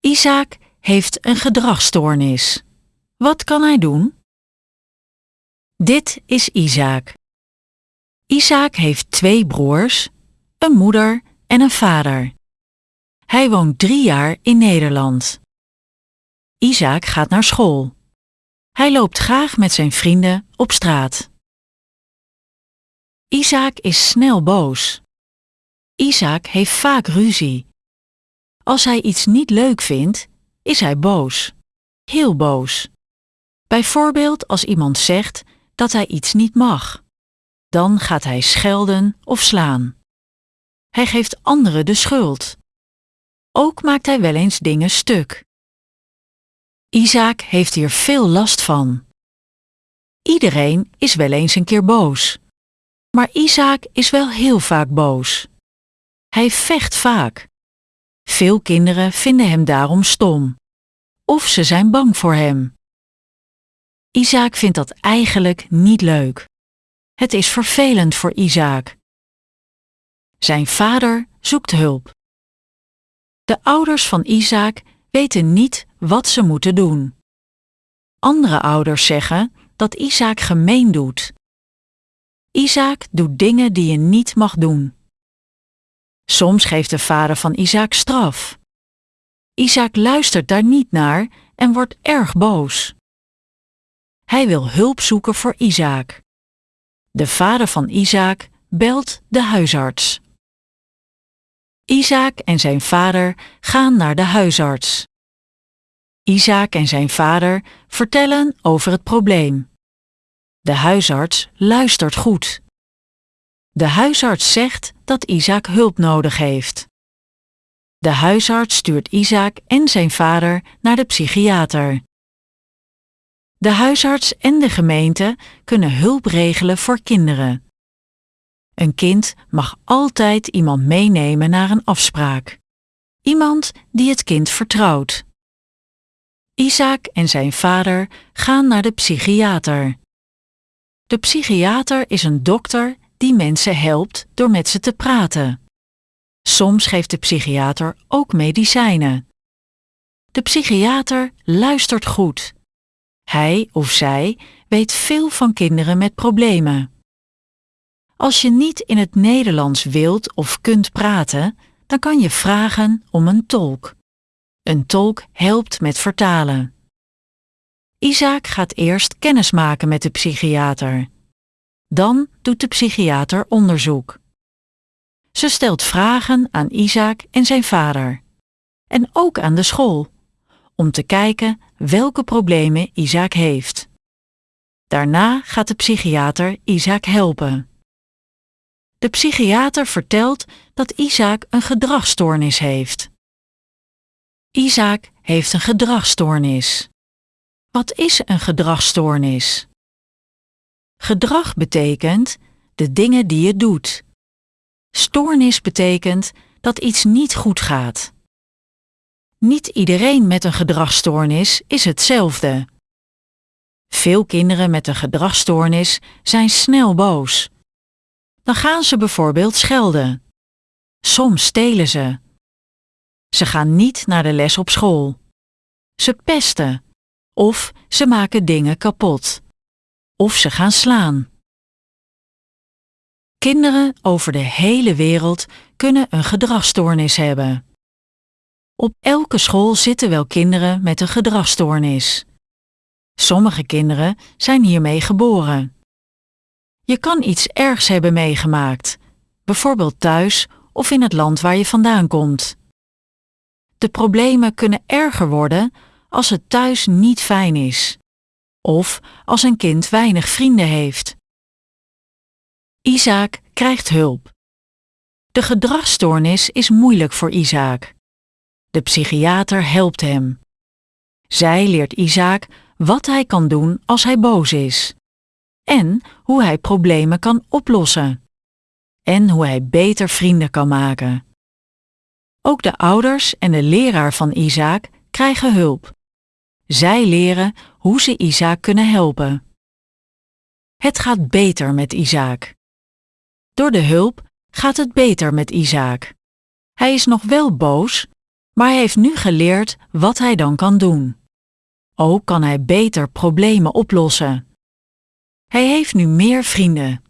Isaac heeft een gedragsstoornis. Wat kan hij doen? Dit is Isaac. Isaac heeft twee broers, een moeder en een vader. Hij woont drie jaar in Nederland. Isaac gaat naar school. Hij loopt graag met zijn vrienden op straat. Isaac is snel boos. Isaac heeft vaak ruzie. Als hij iets niet leuk vindt, is hij boos. Heel boos. Bijvoorbeeld als iemand zegt dat hij iets niet mag. Dan gaat hij schelden of slaan. Hij geeft anderen de schuld. Ook maakt hij wel eens dingen stuk. Isaac heeft hier veel last van. Iedereen is wel eens een keer boos. Maar Isaac is wel heel vaak boos. Hij vecht vaak. Veel kinderen vinden hem daarom stom. Of ze zijn bang voor hem. Isaac vindt dat eigenlijk niet leuk. Het is vervelend voor Isaac. Zijn vader zoekt hulp. De ouders van Isaac weten niet wat ze moeten doen. Andere ouders zeggen dat Isaac gemeen doet. Isaac doet dingen die je niet mag doen. Soms geeft de vader van Isaac straf. Isaac luistert daar niet naar en wordt erg boos. Hij wil hulp zoeken voor Isaac. De vader van Isaac belt de huisarts. Isaac en zijn vader gaan naar de huisarts. Isaac en zijn vader vertellen over het probleem. De huisarts luistert goed. De huisarts zegt dat Isaac hulp nodig heeft. De huisarts stuurt Isaac en zijn vader naar de psychiater. De huisarts en de gemeente kunnen hulp regelen voor kinderen. Een kind mag altijd iemand meenemen naar een afspraak. Iemand die het kind vertrouwt. Isaac en zijn vader gaan naar de psychiater. De psychiater is een dokter die mensen helpt door met ze te praten. Soms geeft de psychiater ook medicijnen. De psychiater luistert goed. Hij of zij weet veel van kinderen met problemen. Als je niet in het Nederlands wilt of kunt praten, dan kan je vragen om een tolk. Een tolk helpt met vertalen. Isaac gaat eerst kennis maken met de psychiater. Dan doet de psychiater onderzoek. Ze stelt vragen aan Isaac en zijn vader. En ook aan de school, om te kijken welke problemen Isaac heeft. Daarna gaat de psychiater Isaac helpen. De psychiater vertelt dat Isaac een gedragsstoornis heeft. Isaac heeft een gedragsstoornis. Wat is een gedragsstoornis? Gedrag betekent de dingen die je doet. Stoornis betekent dat iets niet goed gaat. Niet iedereen met een gedragsstoornis is hetzelfde. Veel kinderen met een gedragsstoornis zijn snel boos. Dan gaan ze bijvoorbeeld schelden. Soms stelen ze. Ze gaan niet naar de les op school. Ze pesten. Of ze maken dingen kapot. Of ze gaan slaan. Kinderen over de hele wereld kunnen een gedragsstoornis hebben. Op elke school zitten wel kinderen met een gedragsstoornis. Sommige kinderen zijn hiermee geboren. Je kan iets ergs hebben meegemaakt, bijvoorbeeld thuis of in het land waar je vandaan komt. De problemen kunnen erger worden als het thuis niet fijn is, of als een kind weinig vrienden heeft. Isaac krijgt hulp. De gedragsstoornis is moeilijk voor Isaac. De psychiater helpt hem. Zij leert Isaac wat hij kan doen als hij boos is. En hoe hij problemen kan oplossen. En hoe hij beter vrienden kan maken. Ook de ouders en de leraar van Isaac krijgen hulp. Zij leren hoe ze Isaac kunnen helpen. Het gaat beter met Isaac. Door de hulp gaat het beter met Isaac. Hij is nog wel boos, Maar hij heeft nu geleerd wat hij dan kan doen. Ook kan hij beter problemen oplossen. Hij heeft nu meer vrienden.